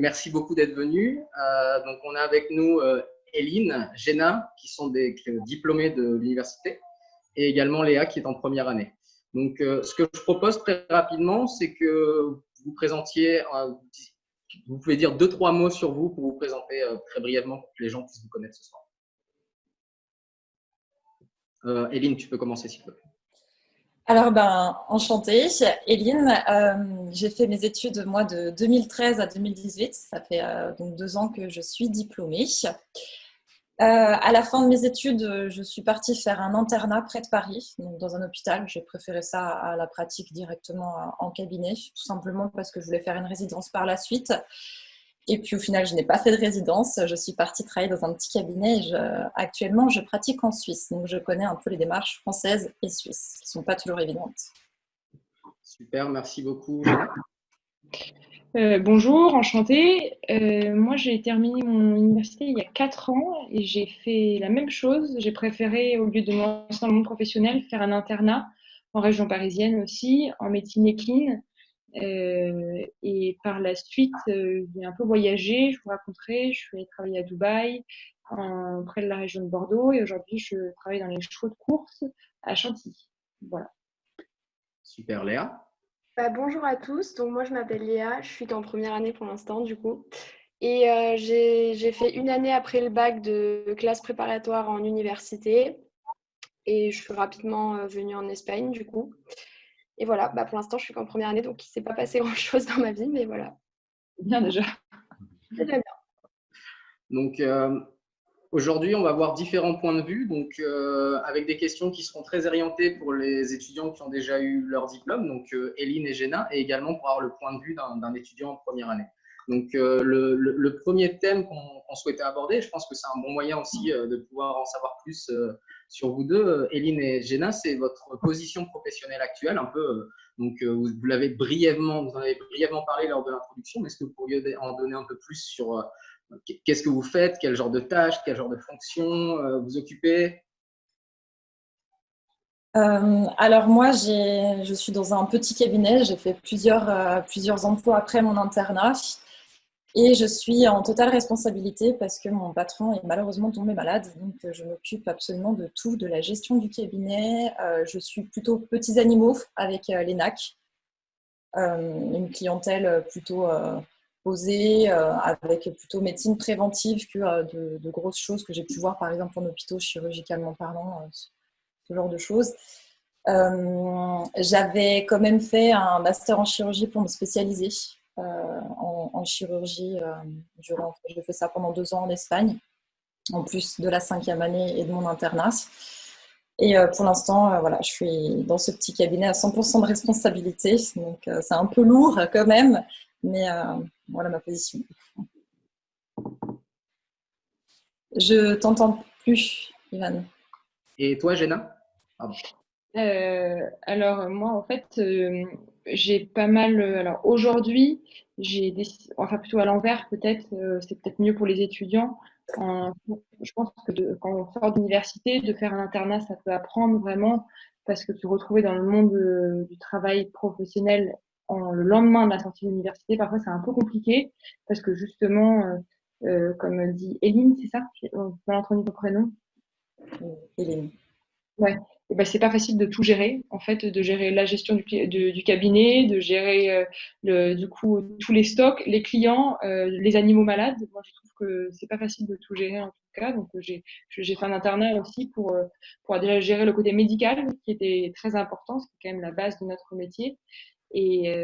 merci beaucoup d'être venu. Euh, donc, on a avec nous euh, Eline, Jenna, qui sont des diplômés de l'université, et également Léa, qui est en première année. Donc, euh, ce que je propose très rapidement, c'est que vous présentiez, vous pouvez dire deux, trois mots sur vous pour vous présenter très brièvement pour que les gens puissent vous connaître ce soir. Eline, tu peux commencer s'il te plaît. Alors, ben, enchantée, Eline. Euh, j'ai fait mes études, moi, de 2013 à 2018. Ça fait euh, donc deux ans que je suis diplômée. Euh, à la fin de mes études, je suis partie faire un internat près de Paris, donc dans un hôpital. J'ai préféré ça à la pratique directement en cabinet, tout simplement parce que je voulais faire une résidence par la suite. Et puis au final, je n'ai pas fait de résidence. Je suis partie travailler dans un petit cabinet. Et actuellement, je pratique en Suisse. Donc je connais un peu les démarches françaises et suisses, qui ne sont pas toujours évidentes. Super, merci beaucoup. Euh, bonjour, enchantée. Euh, moi, j'ai terminé mon université il y a 4 ans et j'ai fait la même chose. J'ai préféré, au lieu de mon lancer dans le monde professionnel, faire un internat en région parisienne aussi, en médecine équine. Euh, et par la suite, euh, j'ai un peu voyagé, je vous raconterai, je suis allée travailler à Dubaï, près de la région de Bordeaux, et aujourd'hui, je travaille dans les chevaux de course à Chantilly. Voilà. Super, Léa. Bah, bonjour à tous, donc moi je m'appelle Léa, je suis en première année pour l'instant du coup. Et euh, j'ai fait une année après le bac de classe préparatoire en université. Et je suis rapidement venue en Espagne du coup. Et voilà, bah, pour l'instant, je suis qu'en première année, donc il ne s'est pas passé grand-chose dans ma vie, mais voilà. Bien déjà. Très bien. Donc, euh, aujourd'hui, on va voir différents points de vue, donc euh, avec des questions qui seront très orientées pour les étudiants qui ont déjà eu leur diplôme, donc euh, Eline et Géna, et également pour avoir le point de vue d'un étudiant en première année. Donc, le, premier thème qu'on souhaitait aborder, je pense que c'est un bon moyen aussi de pouvoir en savoir plus sur vous deux, euh, Eline et Jenna, c'est votre position professionnelle actuelle, un peu. Euh, donc, euh, vous l'avez brièvement, vous en avez brièvement parlé lors de l'introduction, mais est-ce que vous pourriez en donner un peu plus sur qu'est-ce que vous faites, quel genre de tâches, quel genre de fonctions vous occupez? Alors moi, je suis dans un petit cabinet, j'ai fait plusieurs, plusieurs emplois après mon internat. Et je suis en totale responsabilité parce que mon patron est malheureusement tombé malade. Donc, euh, je m'occupe absolument de tout, de la gestion du cabinet. Euh, je suis plutôt petits animaux avec euh, l'ENAC, une clientèle plutôt posée, avec plutôt médecine préventive que de, de, grosses choses que j'ai pu voir, par exemple, en hôpitaux, chirurgicalement parlant, ce genre de choses. J'avais quand même fait un master en chirurgie pour me spécialiser euh, en, chirurgie. Euh, durant, j'ai fait ça pendant deux ans en Espagne, en plus de la cinquième année et de mon internat. Et euh, pour l'instant, voilà, je suis dans ce petit cabinet à 100% de responsabilité, donc c'est un peu lourd quand même, mais voilà ma position. Je t'entends plus, Ivan. Et toi, Jenna? Alors, moi, en fait, j'ai pas mal. Euh, alors aujourd'hui, j'ai enfin plutôt à l'envers peut-être, euh, c'est peut-être mieux pour les étudiants. je pense que quand on sort d'université, de faire un internat, ça peut apprendre vraiment parce que se retrouver dans le monde euh, du travail professionnel en, le lendemain de la sortie de l'université, parfois c'est un peu compliqué parce que justement, comme dit Eline, c'est ça? On peut l'entendre ton prénom? Eline. Ouais eh ben, c'est pas facile de tout gérer, en fait, de gérer la gestion du, du cabinet, de gérer euh, le, du coup tous les stocks, les clients, euh, les animaux malades. Moi, je trouve que c'est pas facile de tout gérer en tout cas. Donc, j'ai j'ai fait un internat aussi pour euh, pour déjà gérer le côté médical, qui était très important, c'est quand même la base de notre métier. Et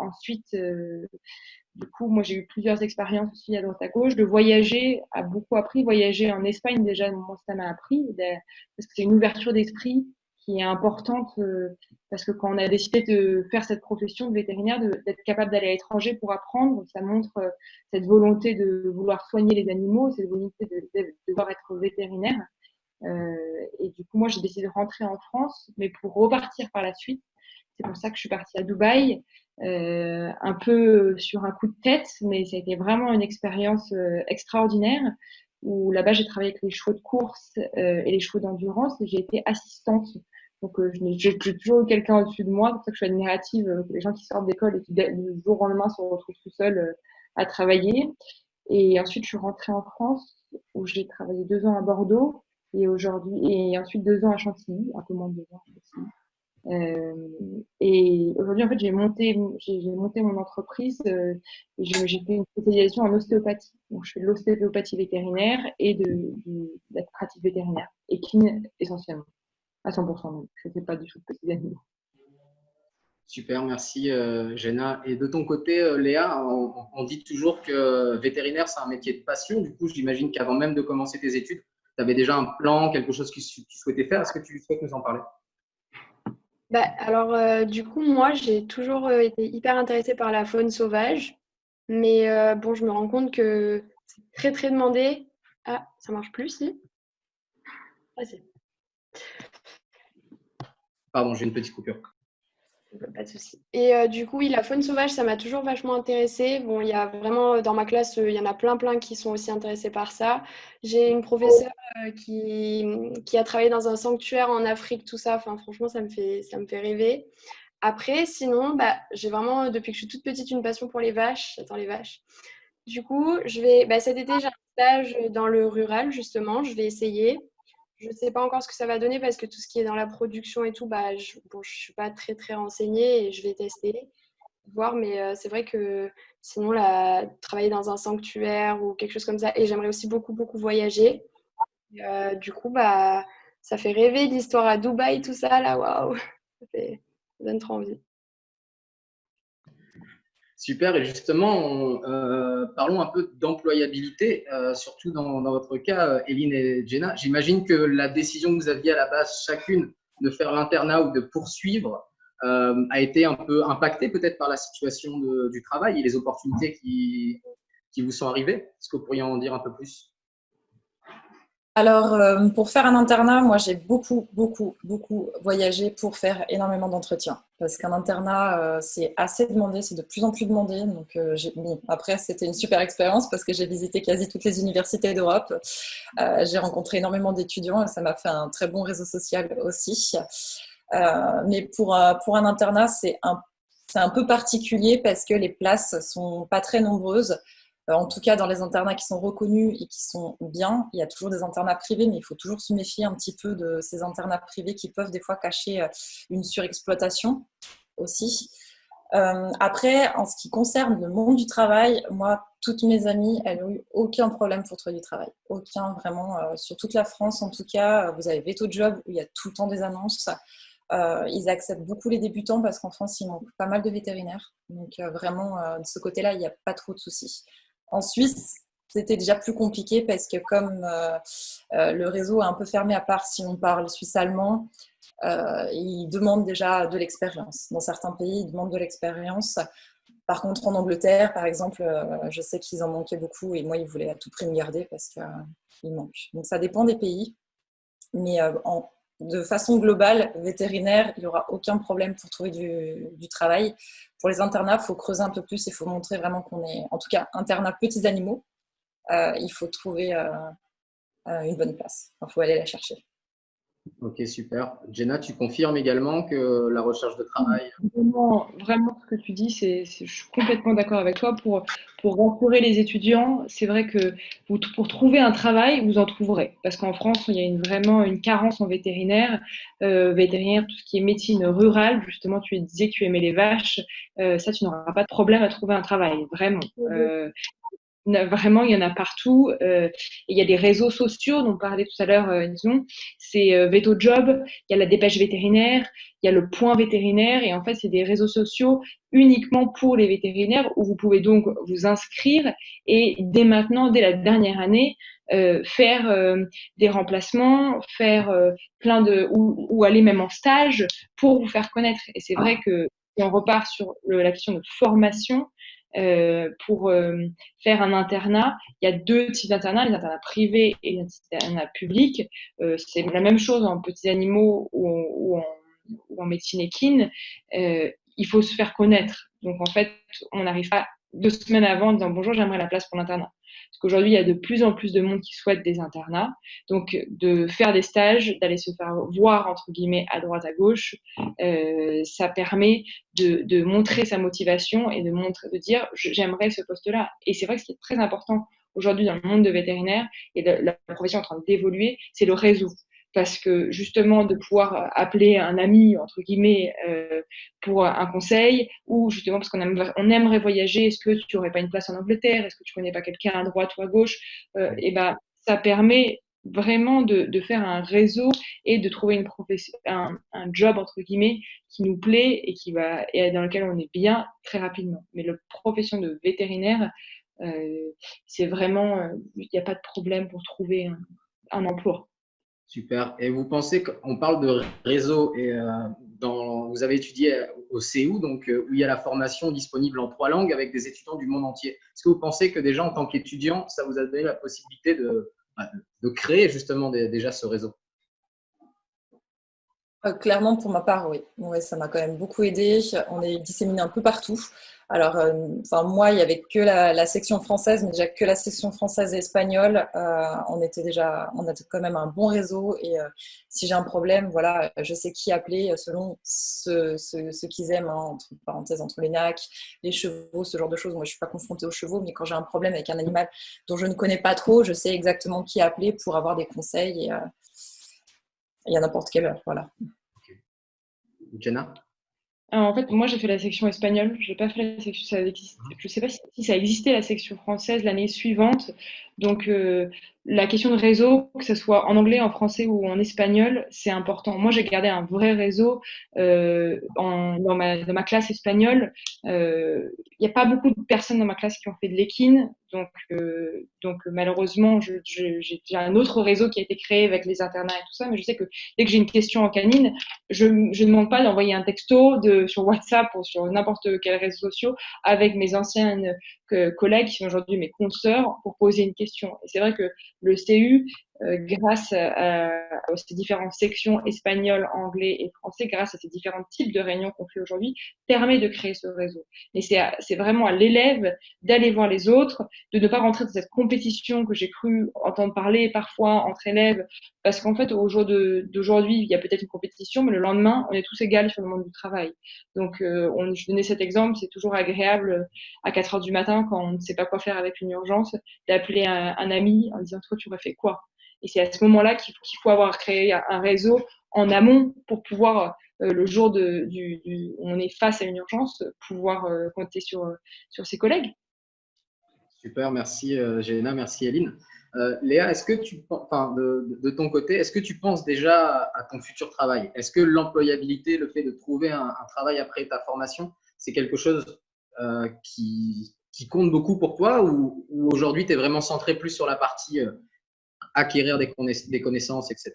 ensuite, du coup, moi, j'ai eu plusieurs expériences aussi à droite à gauche. De voyager a beaucoup appris. Voyager en Espagne, déjà, moi, ça m'a appris. Parce que c'est une ouverture d'esprit qui est importante. Euh, parce que quand on a décidé de faire cette profession de vétérinaire, d'être capable d'aller à l'étranger pour apprendre, ça montre euh, cette volonté de vouloir soigner les animaux, cette volonté de, de, devoir être vétérinaire. Euh, et du coup, moi, j'ai décidé de rentrer en France, mais pour repartir par la suite. C'est pour ça que je suis partie à Dubaï euh, un peu sur un coup de tête, mais ça a été vraiment une expérience euh, extraordinaire où là-bas j'ai travaillé avec les chevaux de course euh, et les chevaux d'endurance et j'ai été assistante. Donc j'ai toujours quelqu'un au-dessus de moi, c'est pour ça que je suis admirative, les gens qui sortent d'école et qui du jour au lendemain se retrouvent tout seuls à travailler. Et ensuite, je suis rentrée en France où j'ai travaillé deux ans à Bordeaux et aujourd'hui et ensuite deux ans à Chantilly, un peu moins de deux ans. Euh, et aujourd'hui, en fait, j'ai monté, j'ai monté mon entreprise euh, et j'ai fait une spécialisation en ostéopathie. Donc, je fais de l'ostéopathie vétérinaire et de, la pratique vétérinaire, équine essentiellement, à 100% même. Je ne fais pas du tout de petits animaux. Super, merci euh, Jenna. Et de ton côté, euh, Léa, on, dit toujours que vétérinaire, c'est un métier de passion. Du coup, j'imagine qu'avant même de commencer tes études, tu avais déjà un plan, quelque chose que tu souhaitais faire. Est-ce que tu souhaites nous en parler? Bah, Alors, euh, du coup, moi, j'ai toujours été hyper intéressée par la faune sauvage. Mais bon, je me rends compte que c'est très, très demandé. Ah, ça marche plus, si ah, Pardon, j'ai une petite coupure. Pas de souci. Et euh, du coup, oui, la faune sauvage, ça m'a toujours vachement intéressée. Bon, il y a vraiment, euh, dans ma classe, euh, il y en a plein, plein qui sont aussi intéressés par ça. J'ai une professeure qui, qui a travaillé dans un sanctuaire en Afrique, tout ça. Enfin, franchement, ça me fait, ça me fait rêver. Après, sinon, bah, j'ai vraiment, depuis que je suis toute petite, une passion pour les vaches. J'attends les vaches. Du coup, je vais, bah, cet été, j'ai un stage dans le rural, justement. Je vais essayer. Je ne sais pas encore ce que ça va donner parce que tout ce qui est dans la production et tout, bah, je ne suis pas très très renseignée et je vais tester, voir. Mais euh, c'est vrai que sinon, travailler dans un sanctuaire ou quelque chose comme ça, et j'aimerais aussi beaucoup beaucoup voyager. Euh, du coup, bah, ça fait rêver l'histoire à Dubaï, tout ça là, waouh, ça, ça donne trop envie. Super, et justement, euh, parlons un peu d'employabilité, euh, surtout dans, votre cas, euh, Eline et Jenna. J'imagine que la décision que vous aviez à la base chacune de faire l'internat ou de poursuivre a été un peu impactée peut-être par la situation du travail et les opportunités qui, qui vous sont arrivées. Est-ce que vous pourriez en dire un peu plus? Alors, euh, pour faire un internat, moi, j'ai beaucoup, beaucoup, beaucoup voyagé pour faire énormément d'entretiens. Parce qu'un internat, euh, c'est assez demandé, c'est de plus en plus demandé. Donc, euh, après, c'était une super expérience parce que j'ai visité quasi toutes les universités d'Europe. j'ai rencontré énormément d'étudiants et ça m'a fait un très bon réseau social aussi. mais pour, pour un internat, c'est un, un peu particulier parce que les places sont pas très nombreuses. Euh, en tout cas, dans les internats qui sont reconnus et qui sont bien, il y a toujours des internats privés, mais il faut toujours se méfier un petit peu de ces internats privés qui peuvent des fois cacher euh, une surexploitation aussi. Euh, après, en ce qui concerne le monde du travail, moi, toutes mes amies, elles n'ont eu aucun problème pour trouver du travail. Aucun, vraiment. sur toute la France, en tout cas, vous avez Veto Job, où il y a tout le temps des annonces. ils acceptent beaucoup les débutants parce qu'en France, il manque pas mal de vétérinaires. Donc, vraiment, de ce côté-là, il n'y a pas trop de soucis. En Suisse, c'était déjà plus compliqué parce que comme euh, euh, le réseau est un peu fermé à part si on parle suisse-allemand, euh, ils demandent déjà de l'expérience. Dans certains pays, ils demandent de l'expérience. Par contre, en Angleterre, par exemple, je sais qu'ils en manquaient beaucoup et moi, ils voulaient à tout prix me garder parce qu'il manque. Donc, ça dépend des pays. Mais de façon globale, vétérinaire, il n'y aura aucun problème pour trouver du travail pour les internats, il faut creuser un peu plus, il faut montrer vraiment qu'on est, en tout cas, internat petits animaux. Euh, il faut trouver euh, euh, une bonne place. Il faut aller la chercher. Ok, super. Jenna, tu confirmes également que la recherche de travail. Vraiment, vraiment ce que tu dis, c'est, je suis complètement d'accord avec toi. Pour, pour rassurer les étudiants, c'est vrai que vous, pour trouver un travail, vous en trouverez. Parce qu'en France, il y a une, vraiment une carence en vétérinaire. Euh, vétérinaire, tout ce qui est médecine rurale, justement, tu disais que tu aimais les vaches. Euh, ça, tu n'auras pas de problème à trouver un travail, vraiment. Euh, Vraiment, il y en a partout. Euh, il y a des réseaux sociaux dont on parlait tout à l'heure, euh, c'est euh, Veto Job, il y a la dépêche vétérinaire, il y a le point vétérinaire, et en fait, c'est des réseaux sociaux uniquement pour les vétérinaires où vous pouvez donc vous inscrire et dès maintenant, dès la dernière année, euh, faire euh, des remplacements, faire euh, plein de ou, ou, aller même en stage pour vous faire connaître. Et c'est vrai que si on repart sur le, la question de formation, euh, pour euh, faire un internat, il y a deux types d'internats, les internats privés et les internats publics. Euh, c'est la même chose en petits animaux ou, en, ou en, médecine équine. il faut se faire connaître. Donc en fait, on n'arrive pas deux semaines avant en disant bonjour, j'aimerais la place pour l'internat. Parce qu'aujourd'hui, il y a de plus en plus de monde qui souhaite des internats. Donc, de faire des stages, d'aller se faire voir, entre guillemets, à droite, à gauche, euh, ça permet de, montrer sa motivation et de, montrer, dire j'aimerais ce poste-là. Et c'est vrai que ce qui est très important aujourd'hui dans le monde de vétérinaire et la profession en train d'évoluer, c'est le réseau parce que justement de pouvoir appeler un ami entre guillemets euh, pour un conseil ou justement parce qu'on aimerait, on aimerait voyager est-ce que tu aurais pas une place en Angleterre? Est-ce que tu connais pas quelqu'un à droite ou à gauche? Euh, et ben ça permet vraiment de, de, faire un réseau et de trouver une profession un, un, job entre guillemets qui nous plaît et qui va et dans lequel on est bien très rapidement. Mais la profession de vétérinaire euh, c'est vraiment euh, il n'y a pas de problème pour trouver un, un emploi Super. Et vous pensez qu'on parle de réseau et euh, vous avez étudié au CEU, donc euh, où il y a la formation disponible en trois langues avec des étudiants du monde entier. Est-ce que vous pensez que déjà en tant qu'étudiant, ça vous a donné la possibilité de, bah, de créer justement déjà ce réseau? Euh, Clairement, pour ma part, oui. oui ça m'a quand même beaucoup aidé. On est disséminé un peu partout. Alors, euh, enfin, moi, il n'y avait que la, section française, mais déjà que la section française et espagnole. Euh, on était déjà, on a quand même un bon réseau. Et euh, si j'ai un problème, voilà, je sais qui appeler selon ce, qu'ils aiment, hein, entre parenthèses, entre les nacs, les chevaux, ce genre de choses. Moi, je ne suis pas confrontée aux chevaux, mais quand j'ai un problème avec un animal dont je ne connais pas trop, je sais exactement qui appeler pour avoir des conseils et, et à n'importe quelle heure. Voilà. Jenna? En fait, moi, j'ai fait la section espagnole. J'ai pas fait la section. Ça existe, je sais pas si, ça existait la section française l'année suivante. Donc, euh, la question de réseau, que ce soit en anglais, en français ou en espagnol, c'est important. Moi, j'ai gardé un vrai réseau euh, en, dans, ma, dans, ma, classe espagnole. Il euh, n'y a pas beaucoup de personnes dans ma classe qui ont fait de l'équine, donc, euh, donc malheureusement, j'ai un autre réseau qui a été créé avec les internats et tout ça, mais je sais que dès que j'ai une question en canine, je ne demande pas d'envoyer un texto de, sur WhatsApp ou sur n'importe quel réseau social avec mes anciennes collègues qui sont aujourd'hui mes consoeurs pour poser une question. Et c'est vrai que le CU, grâce à, ces différentes sections espagnoles, anglais et français, grâce à ces différents types de réunions qu'on fait aujourd'hui, permet de créer ce réseau. Mais c'est vraiment à l'élève d'aller voir les autres, de ne pas rentrer dans cette compétition que j'ai cru entendre parler parfois entre élèves, parce qu'en fait, au jour d'aujourd'hui, il y a peut-être une compétition, mais le lendemain, on est tous égaux sur le monde du travail. Donc, euh, je donnais cet exemple, c'est toujours agréable à 4 heures du matin, quand on ne sait pas quoi faire avec une urgence, d'appeler un, un ami en disant, toi, tu aurais fait quoi? Et c'est à ce moment-là qu'il faut, avoir créé un réseau en amont pour pouvoir, euh, le jour de, du, du, où on est face à une urgence, pouvoir euh, compter sur, sur ses collègues. Super, merci euh, merci Eline. Euh, Léa, est-ce que tu, de, ton côté, est-ce que tu penses déjà à ton futur travail? Est-ce que l'employabilité, le fait de trouver un, travail après ta formation, c'est quelque chose euh, qui, compte beaucoup pour toi ou, ou aujourd'hui tu es vraiment centré plus sur la partie acquérir des, connaissances, etc.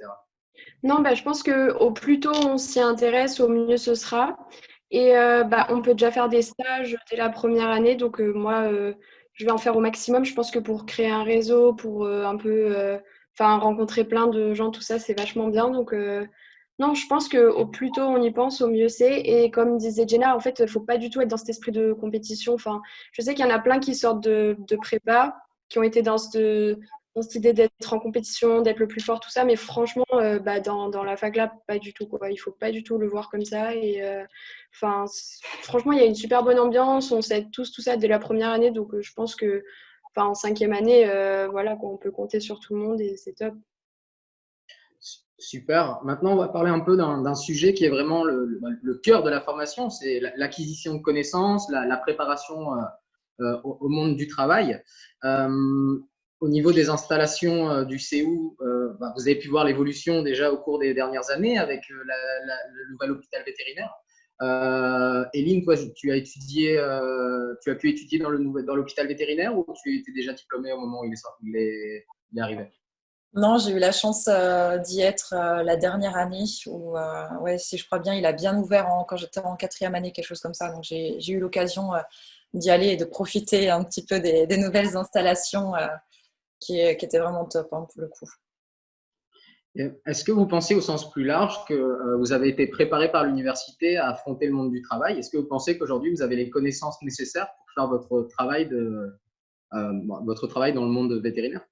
Non, bah, je pense qu'au plus tôt on s'y intéresse, au mieux ce sera. Et euh, bah, on peut déjà faire des stages dès la première année. Donc euh, moi, euh, je vais en faire au maximum. Je pense que pour créer un réseau, pour un peu rencontrer plein de gens, tout ça, c'est vachement bien. Donc non, je pense qu'au plus tôt on y pense, au mieux c'est. Et comme disait Jenna, en fait, il ne faut pas du tout être dans cet esprit de compétition. Enfin, je sais qu'il y en a plein qui sortent de, de prépa, qui ont été dans ce, dans cette idée d'être en compétition, d'être le plus fort, tout ça. Mais franchement, euh, bah, dans, dans, la fac là, pas du tout. Quoi. Il faut pas du tout le voir comme ça. Et euh, franchement, il y a une super bonne ambiance. On sait tous tout ça dès la première année. Donc, euh, je pense que en cinquième année, voilà, on peut compter sur tout le monde et c'est top. Super. Maintenant, on va parler un peu d'un sujet qui est vraiment le, le, cœur de la formation, c'est l'acquisition de connaissances, la, préparation au, monde du travail au niveau des installations euh, du CEU, euh, bah, vous avez pu voir l'évolution déjà au cours des dernières années avec euh, le nouvel hôpital vétérinaire. Eline, toi, tu as étudié, tu as pu étudier dans l'hôpital vétérinaire ou tu étais déjà diplômée au moment où il est, arrivé? Non, j'ai eu la chance d'y être la dernière année où, ouais, si je crois bien, il a bien ouvert quand j'étais en quatrième année, quelque chose comme ça. Donc j'ai eu l'occasion d'y aller et de profiter un petit peu des nouvelles installations qui, était vraiment top hein, pour le coup. Est-ce que vous pensez au sens plus large que euh, vous avez été préparé par l'université à affronter le monde du travail? Est-ce que vous pensez qu'aujourd'hui vous avez les connaissances nécessaires pour faire votre travail, de, votre travail dans le monde vétérinaire?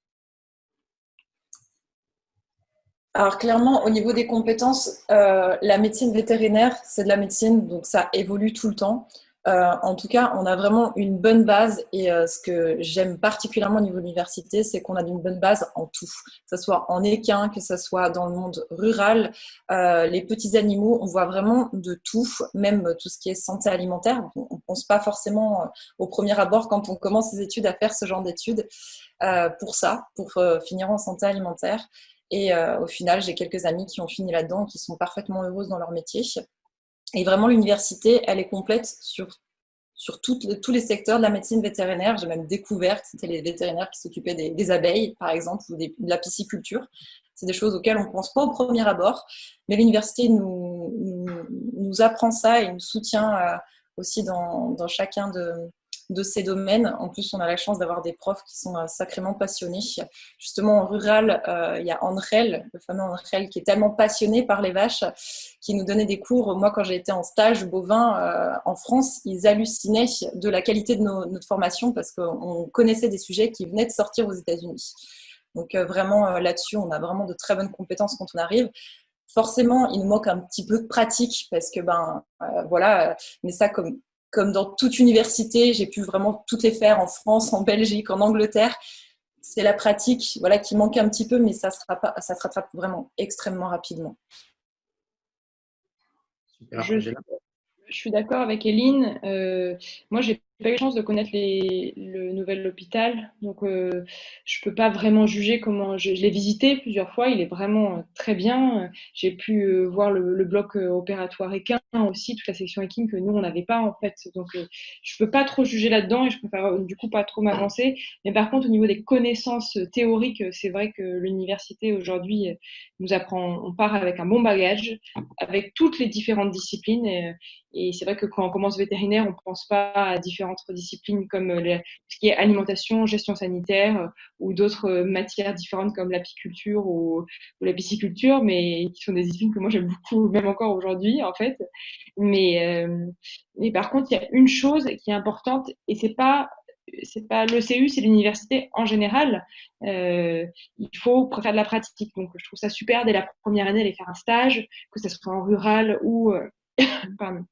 Alors clairement, au niveau des compétences, la médecine vétérinaire, c'est de la médecine, donc ça évolue tout le temps. Euh, en tout cas, on a vraiment une bonne base et euh, ce que j'aime particulièrement au niveau de l'université, c'est qu'on a une bonne base en tout, que ce soit en équin, que ce soit dans le monde rural, euh, les petits animaux, on voit vraiment de tout, même tout ce qui est santé alimentaire. On ne pense pas forcément au premier abord quand on commence ses études à faire ce genre d'études pour ça, pour finir en santé alimentaire. Et au final, j'ai quelques amis qui ont fini là-dedans, qui sont parfaitement heureuses dans leur métier. Et vraiment, l'université, elle est complète sur, sur tous les secteurs de la médecine vétérinaire. J'ai même découvert que c'était les vétérinaires qui s'occupaient des, abeilles, par exemple, ou de la pisciculture. C'est des choses auxquelles on ne pense pas au premier abord, mais l'université nous, nous, apprend ça et nous soutient euh, aussi dans, dans chacun de, de ces domaines. En plus, on a la chance d'avoir des profs qui sont euh, sacrément passionnés. Justement, en rural, euh, il y a Andrel, le fameux Andrel, qui est tellement passionné par les vaches, qui nous donnait des cours. Moi, quand j'ai été en stage bovin euh, en France, ils hallucinaient de la qualité de notre formation parce qu'on connaissait des sujets qui venaient de sortir aux États-Unis. Donc vraiment, là-dessus, on a vraiment de très bonnes compétences quand on arrive forcément, il nous manque un petit peu de pratique parce que, ben, voilà, mais ça, comme comme dans toute université, j'ai pu vraiment toutes les faire en France, en Belgique, en Angleterre. C'est la pratique voilà, qui manque un petit peu, mais ça, sera pas, ça se rattrape vraiment extrêmement rapidement. Super, je, je, suis d'accord avec Eline. Euh, moi, j'ai pas eu la chance de connaître le nouvel hôpital, donc euh, je peux pas vraiment juger comment. Je, l'ai visité plusieurs fois, il est vraiment euh, très bien. J'ai pu euh, voir le, bloc opératoire équin aussi, toute la section équine que nous on n'avait pas en fait. Donc je peux pas trop juger là-dedans et je préfère du coup pas trop m'avancer. Mais par contre au niveau des connaissances théoriques, c'est vrai que l'université aujourd'hui nous apprend, on part avec un bon bagage, avec toutes les différentes disciplines. Et, et c'est vrai que quand on commence vétérinaire, on pense pas à différents disciplines comme euh, ce qui est alimentation, gestion sanitaire euh, ou d'autres euh, matières différentes comme l'apiculture ou, la pisciculture, mais qui sont des disciplines que moi j'aime beaucoup, même encore aujourd'hui en fait. Mais, mais par contre, il y a une chose qui est importante et c'est pas c'est pas le CU, c'est l'université en général. il faut faire de la pratique. Donc, je trouve ça super dès la première année d'aller faire un stage, que ce soit en rural ou pardon,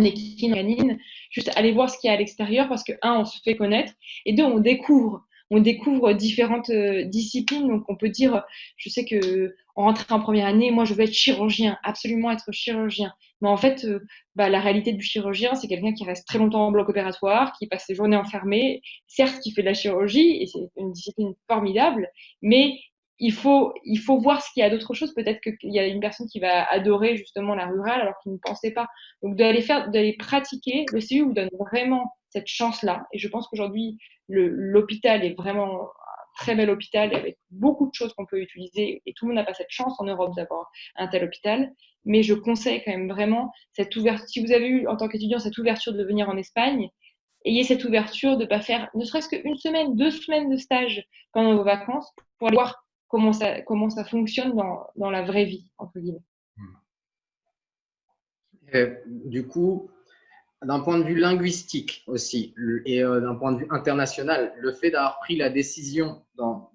équine canine, juste aller voir ce qu'il y a à l'extérieur parce que, un, on se fait connaître et deux, on découvre. On découvre différentes euh, disciplines. Donc, on peut dire, je sais que en rentrant en première année, moi, je veux être chirurgien, absolument être chirurgien. Mais en fait, euh, bah, la réalité du chirurgien, c'est quelqu'un qui reste très longtemps en bloc opératoire, qui passe ses journées enfermées, certes, qui fait de la chirurgie, et c'est une discipline formidable, mais il faut, il faut voir ce qu'il y a d'autre chose. Peut-être qu'il y a une personne qui va adorer justement la rurale alors qu'il ne pensait pas. Donc d'aller faire, d'aller pratiquer, le CU vous donne vraiment cette chance-là. Et je pense qu'aujourd'hui, l'hôpital est vraiment un très bel hôpital avec beaucoup de choses qu'on peut utiliser. Et tout le monde n'a pas cette chance en Europe d'avoir un tel hôpital. Mais je conseille quand même vraiment cette ouverture. Si vous avez eu en tant qu'étudiant cette ouverture de venir en Espagne, ayez cette ouverture de ne pas faire ne serait-ce qu'une semaine, deux semaines de stage pendant vos vacances pour aller voir comment ça, fonctionne dans, la vraie vie, entre guillemets. du coup, d'un point de vue linguistique aussi, et euh, d'un point de vue international, le fait d'avoir pris la décision dans,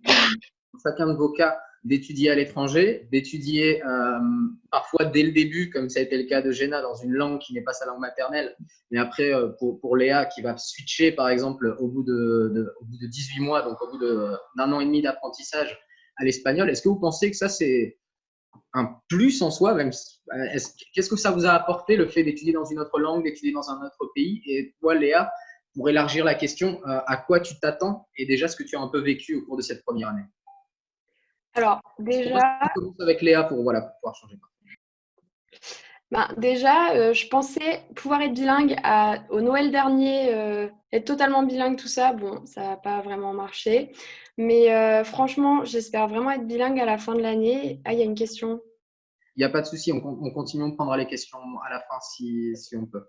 chacun de vos cas d'étudier à l'étranger, d'étudier euh, parfois dès le début, comme ça a été le cas de Jenna, dans une langue qui n'est pas sa langue maternelle, mais après euh, pour, Léa qui va switcher par exemple au bout de, au bout de 18 mois, donc au bout d'un an et demi d'apprentissage, à l'espagnol. Est-ce que vous pensez que ça, c'est un plus en soi même Qu'est-ce que ça vous a apporté, le fait d'étudier dans une autre langue, d'étudier dans un autre pays? Et toi, Léa, pour élargir la question, euh, à quoi tu t'attends et déjà ce que tu as un peu vécu au cours de cette première année? Alors, déjà… Je commence avec Léa pour, voilà, pouvoir changer. Ben, déjà, euh, je pensais pouvoir être bilingue à, au Noël dernier, euh, être totalement bilingue, tout ça. Bon, ça n'a pas vraiment marché. Mais euh, franchement, j'espère vraiment être bilingue à la fin de l'année. Ah, il y a une question. Il n'y a pas de souci, on, continue, on prendra les questions à la fin si, on peut.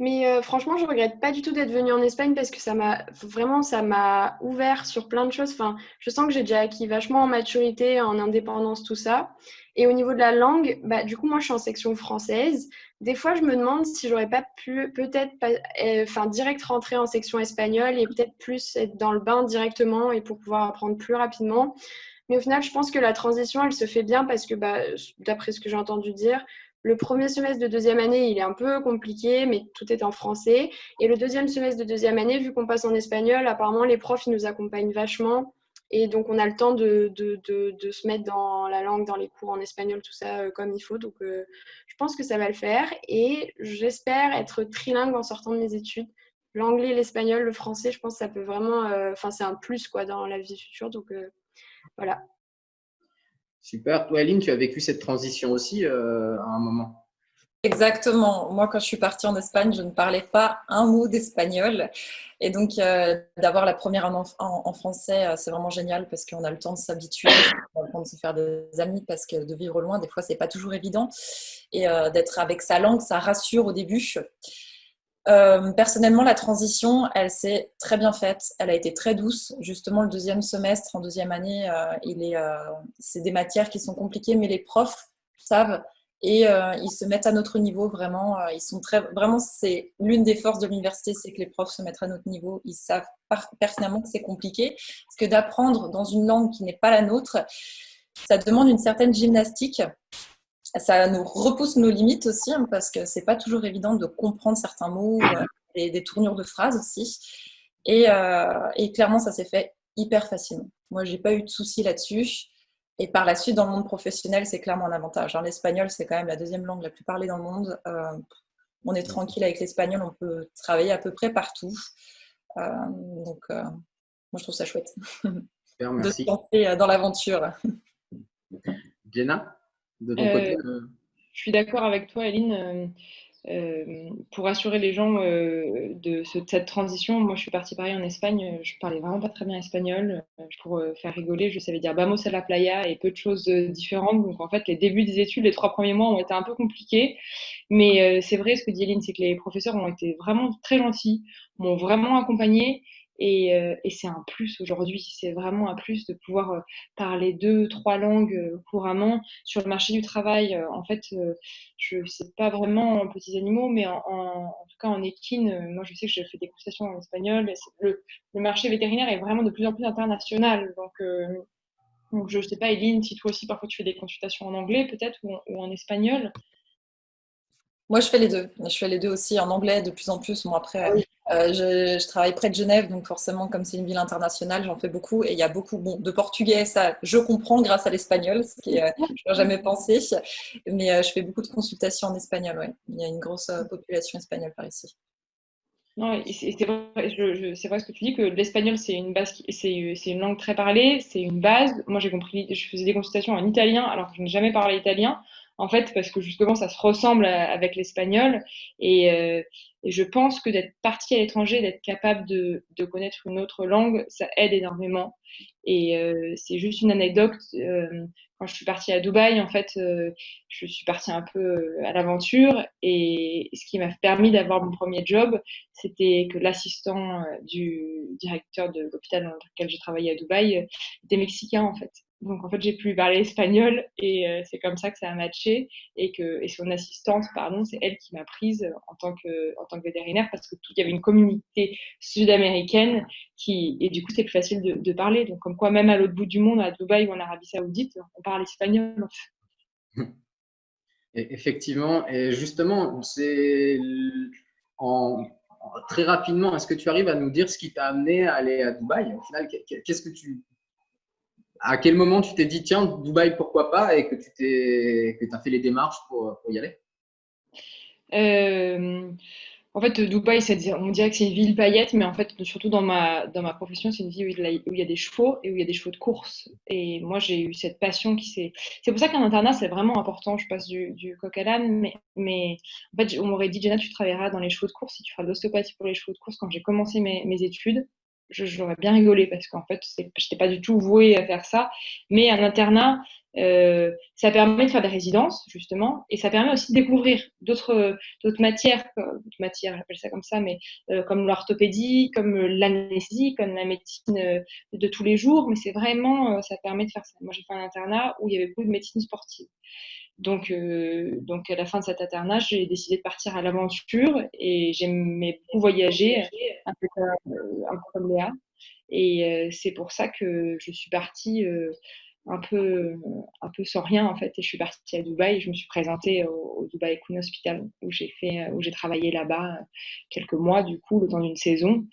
Mais euh, franchement, je regrette pas du tout d'être venue en Espagne parce que ça m'a vraiment ça m'a ouvert sur plein de choses. Enfin, je sens que j'ai déjà acquis vachement en maturité, en indépendance, tout ça. Et au niveau de la langue, bah, du coup, moi, je suis en section française. Des fois, je me demande si j'aurais pas pu peut-être euh, enfin, direct rentrer en section espagnole et peut-être plus être dans le bain directement et pour pouvoir apprendre plus rapidement. Mais au final, je pense que la transition, elle se fait bien parce que, bah, d'après ce que j'ai entendu dire, le premier semestre de deuxième année, il est un peu compliqué, mais tout est en français. Et le deuxième semestre de deuxième année, vu qu'on passe en espagnol, apparemment, les profs, ils nous accompagnent vachement. Et donc, on a le temps de, de, de, se mettre dans la langue, dans les cours en espagnol, tout ça euh, comme il faut. Donc, euh, je pense que ça va le faire. Et j'espère être trilingue en sortant de mes études. L'anglais, l'espagnol, le français, je pense que ça peut vraiment. Euh, enfin, c'est un plus quoi, dans la vie future. Donc, voilà. Super. Toi, Aline, tu as vécu cette transition aussi à un moment? Exactement. Moi, quand je suis partie en Espagne, je ne parlais pas un mot d'espagnol. Et donc, euh, d'avoir la première en, français, euh, c'est vraiment génial parce qu'on a le temps de s'habituer, le temps de se faire des amis parce que de vivre loin, des fois, c'est pas toujours évident. Et euh, d'être avec sa langue, ça rassure au début. personnellement, la transition, elle s'est très bien faite. Elle a été très douce. Justement, le deuxième semestre, en deuxième année, il est, c'est des matières qui sont compliquées, mais les profs savent et euh, ils se mettent à notre niveau vraiment. Euh, ils sont très, vraiment, c'est l'une des forces de l'université, c'est que les profs se mettent à notre niveau. Ils savent pertinemment que c'est compliqué, parce que d'apprendre dans une langue qui n'est pas la nôtre, ça demande une certaine gymnastique. Ça nous repousse nos limites aussi, hein, parce que c'est pas toujours évident de comprendre certains mots euh, des tournures de phrases aussi. Et, et clairement, ça s'est fait hyper facilement. Moi, j'ai pas eu de soucis là-dessus. Et par la suite, dans le monde professionnel, c'est clairement un avantage. Hein, l'espagnol, c'est quand même la deuxième langue la plus parlée dans le monde. Euh, on est tranquille avec l'espagnol, on peut travailler à peu près partout. Euh, donc, euh, moi, je trouve ça chouette Super, merci. de se lancer dans l'aventure. Jenna, de ton côté Je suis d'accord avec toi, Aline. Euh, pour assurer les gens euh, de, cette transition, moi je suis partie pareil en Espagne, je parlais vraiment pas très bien espagnol. Euh, pour faire rigoler, je savais dire vamos a la playa et peu de choses différentes. Donc en fait, les débuts des études, les trois premiers mois ont été un peu compliqués. Mais c'est vrai, ce que dit Eline, c'est que les professeurs ont été vraiment très gentils, m'ont vraiment accompagnée. Et, euh, et c'est un plus aujourd'hui, c'est vraiment un plus de pouvoir euh, parler deux, trois langues euh, couramment. Sur le marché du travail, en fait, je ne sais pas vraiment en petits animaux, mais en, en, tout cas en équine, moi je sais que j'ai fait des consultations en espagnol. Le, le, marché vétérinaire est vraiment de plus en plus international. Donc, donc je ne sais pas, Eline, si toi aussi parfois tu fais des consultations en anglais peut-être ou, ou en espagnol. Moi, je fais les deux. Je fais les deux aussi en anglais de plus en plus. Bon, après, euh, je, travaille près de Genève, donc forcément, comme c'est une ville internationale, j'en fais beaucoup. Et il y a beaucoup bon, de portugais, ça, je comprends grâce à l'espagnol, ce qui euh, je jamais pensé. Mais euh, je fais beaucoup de consultations en espagnol, ouais. Il y a une grosse population espagnole par ici. Non, c'est vrai, vrai, ce que tu dis, que l'espagnol, c'est une base, c'est une langue très parlée, c'est une base. Moi, j'ai compris, je faisais des consultations en italien, alors que je n'ai jamais parlé italien en fait, parce que justement, ça se ressemble avec l'espagnol. Et, euh, je pense que d'être parti à l'étranger, d'être capable de, de, connaître une autre langue, ça aide énormément. Et euh, c'est juste une anecdote. Euh, quand je suis partie à Dubaï, en fait, euh, je suis partie un peu euh, à l'aventure. Et ce qui m'a permis d'avoir mon premier job, c'était que l'assistant du directeur de l'hôpital dans lequel j'ai travaillé à Dubaï était mexicain, en fait. Donc en fait, j'ai pu parler espagnol et euh, c'est comme ça que ça a matché et que et son assistante, pardon, c'est elle qui m'a prise en tant que en tant que vétérinaire parce que tout y avait une communauté sud-américaine qui et du coup c'est plus facile de, parler. Donc comme quoi même à l'autre bout du monde, à Dubaï ou en Arabie Saoudite, on parle espagnol. Effectivement, et justement, c'est très rapidement, est-ce que tu arrives à nous dire ce qui t'a amené à aller à Dubaï Au final, qu'est-ce que tu à quel moment tu t'es dit, tiens, Dubaï, pourquoi pas, et que tu as fait les démarches pour, pour y aller? Euh, En fait, Dubaï, on dirait que c'est une ville paillette, mais en fait, surtout dans ma, dans ma profession, c'est une ville où il y a des chevaux et où il y a des chevaux de course. Et moi, j'ai eu cette passion qui s'est. C'est pour ça qu'un internat, c'est vraiment important. Je passe du, du coq à l'âne, mais, mais en fait, on m'aurait dit, Jenna, tu travailleras dans les chevaux de course si tu feras de l'ostéopathie pour les chevaux de course quand j'ai commencé mes, mes études j'aurais bien rigolé parce qu'en fait, je n'étais pas du tout vouée à faire ça. Mais un internat, Euh, ça permet de faire des résidences, justement, et ça permet aussi de découvrir d'autres matières, matières, j'appelle ça comme ça, mais euh, comme l'orthopédie, comme l'anesthésie, comme la médecine de tous les jours. Mais c'est vraiment, ça permet de faire ça. Moi, j'ai fait un internat où il y avait beaucoup de médecine sportive. Donc, donc à la fin de cet internat, j'ai décidé de partir à l'aventure et j'aimais beaucoup voyager, un peu, un peu comme Léa. Et c'est pour ça que je suis partie un peu, un peu sans rien en fait. Et je suis partie à Dubaï. Je me suis présentée au, Dubai Queen Hospital où j'ai fait, où j'ai travaillé là-bas quelques mois du coup, le temps d'une saison.